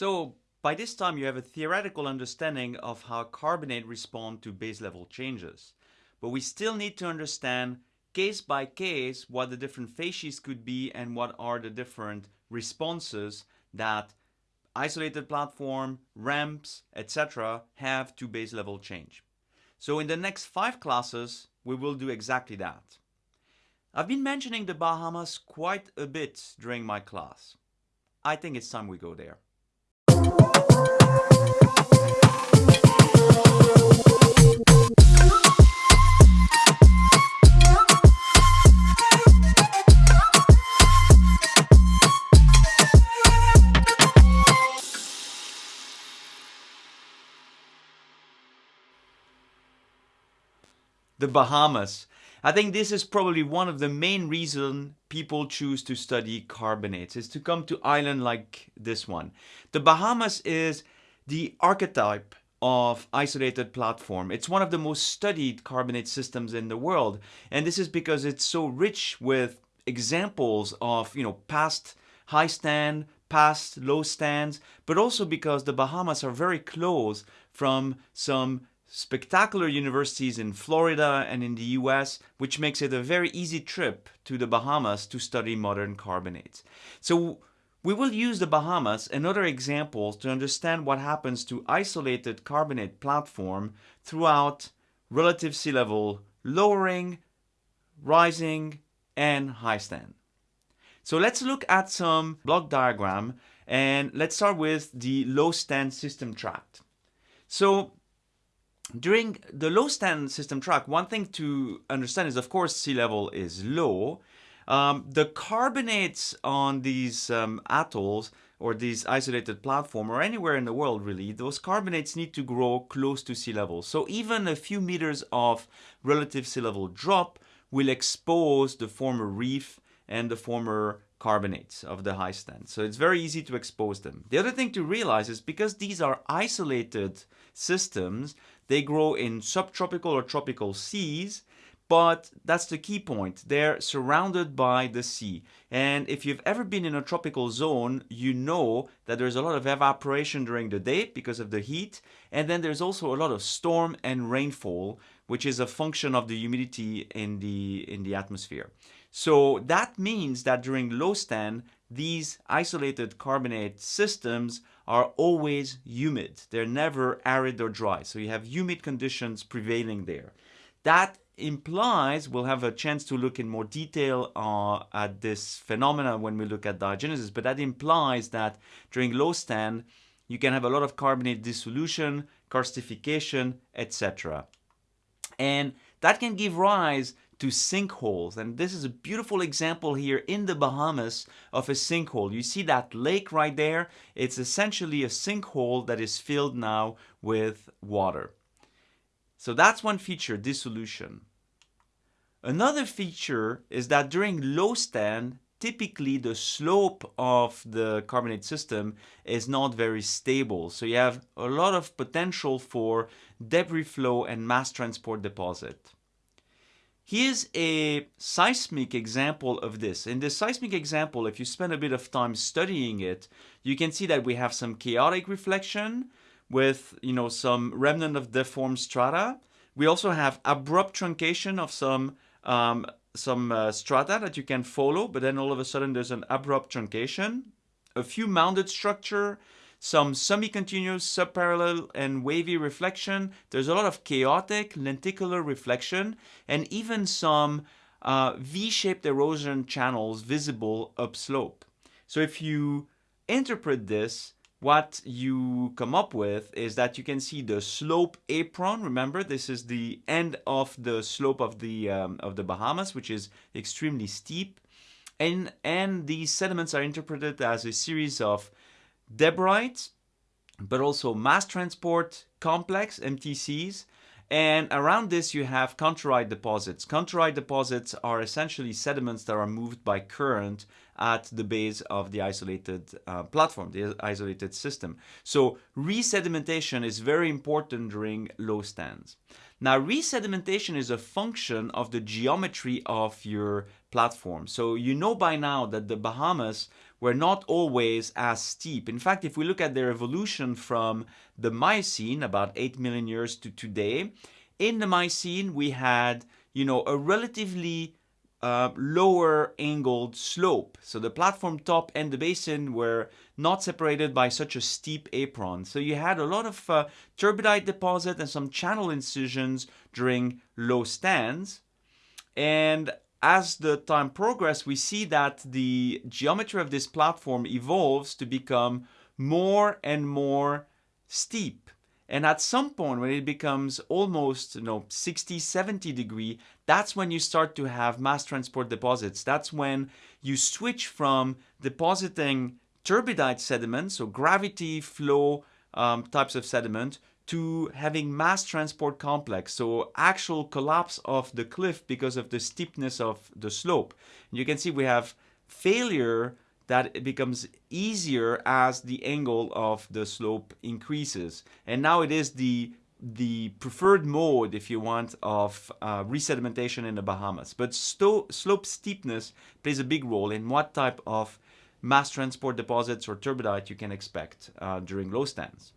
So by this time you have a theoretical understanding of how carbonate respond to base level changes. But we still need to understand case by case what the different facies could be and what are the different responses that isolated platform, ramps, etc. have to base level change. So in the next five classes, we will do exactly that. I've been mentioning the Bahamas quite a bit during my class. I think it's time we go there. The Bahamas. I think this is probably one of the main reasons people choose to study carbonates is to come to island like this one. The Bahamas is the archetype of isolated platform. It's one of the most studied carbonate systems in the world. And this is because it's so rich with examples of, you know, past high stand, past low stands, but also because the Bahamas are very close from some spectacular universities in Florida and in the US, which makes it a very easy trip to the Bahamas to study modern carbonates. So we will use the Bahamas and other examples to understand what happens to isolated carbonate platform throughout relative sea level lowering, rising, and high stand. So let's look at some block diagram and let's start with the low stand system tract. So during the low stand system tract, one thing to understand is, of course, sea level is low. Um, the carbonates on these um, atolls or these isolated platform or anywhere in the world really, those carbonates need to grow close to sea level. So even a few meters of relative sea level drop will expose the former reef and the former carbonates of the high stand. So it's very easy to expose them. The other thing to realize is because these are isolated systems, they grow in subtropical or tropical seas, but that's the key point. They're surrounded by the sea. And if you've ever been in a tropical zone, you know that there's a lot of evaporation during the day because of the heat. And then there's also a lot of storm and rainfall, which is a function of the humidity in the, in the atmosphere. So that means that during low stand, these isolated carbonate systems are always humid. They're never arid or dry. So you have humid conditions prevailing there. That implies we'll have a chance to look in more detail uh, at this phenomena when we look at diagenesis, but that implies that during low stand, you can have a lot of carbonate dissolution, karstification, etc. And that can give rise to sinkholes. And this is a beautiful example here in the Bahamas of a sinkhole. You see that lake right there? It's essentially a sinkhole that is filled now with water. So that's one feature, dissolution. Another feature is that during low stand, typically the slope of the carbonate system is not very stable. So you have a lot of potential for debris flow and mass transport deposit. Here's a seismic example of this. In this seismic example, if you spend a bit of time studying it, you can see that we have some chaotic reflection with you know some remnant of deformed strata. We also have abrupt truncation of some um, some uh, strata that you can follow, but then all of a sudden there's an abrupt truncation. A few mounded structure, some semi-continuous, subparallel, and wavy reflection. There's a lot of chaotic lenticular reflection, and even some uh, V-shaped erosion channels visible upslope. So if you interpret this, what you come up with is that you can see the slope apron. Remember, this is the end of the slope of the um, of the Bahamas, which is extremely steep, and and these sediments are interpreted as a series of debrites, but also mass transport complex, MTCs. And around this you have contourite deposits. Contourite deposits are essentially sediments that are moved by current at the base of the isolated uh, platform, the isolated system. So resedimentation is very important during low stands. Now resedimentation is a function of the geometry of your platform. So you know by now that the Bahamas were not always as steep. In fact, if we look at their evolution from the Miocene, about 8 million years to today, in the Miocene we had, you know, a relatively uh, lower angled slope. So the platform top and the basin were not separated by such a steep apron. So you had a lot of uh, turbidite deposit and some channel incisions during low stands. And as the time progresses, we see that the geometry of this platform evolves to become more and more steep. And at some point when it becomes almost you know 60, 70 degree, that's when you start to have mass transport deposits. That's when you switch from depositing turbidite sediment, so gravity flow um, types of sediment, to having mass transport complex, so actual collapse of the cliff because of the steepness of the slope. And you can see we have failure that it becomes easier as the angle of the slope increases. And now it is the the preferred mode, if you want, of uh, resedimentation in the Bahamas. But slope steepness plays a big role in what type of mass transport deposits or turbidite you can expect uh, during low stands.